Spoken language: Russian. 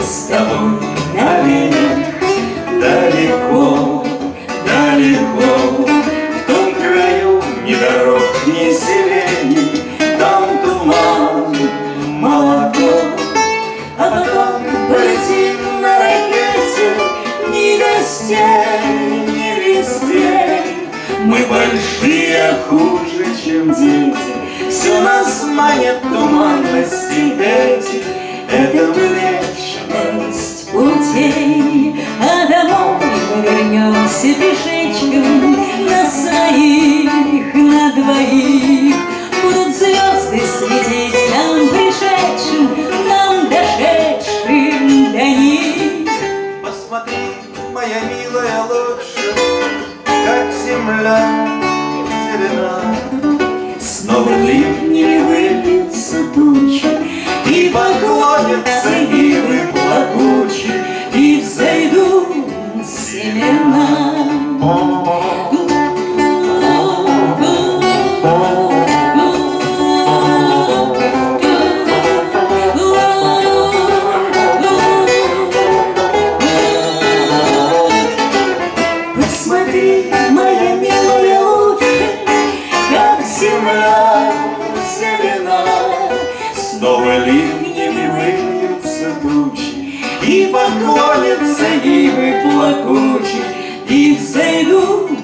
с тобой навек Далеко, далеко. В том краю ни дорог, ни селений Там туман, молоко. А потом полетим на ракете Ни гостей, ни вестей. Мы большие, хуже, чем моя милая лучше, как земля зелена. Снова ливни выльются тучи, И поклонятся ивы Снова ливнями выльются тучи, И поклонятся ивы плакучи, И взойдут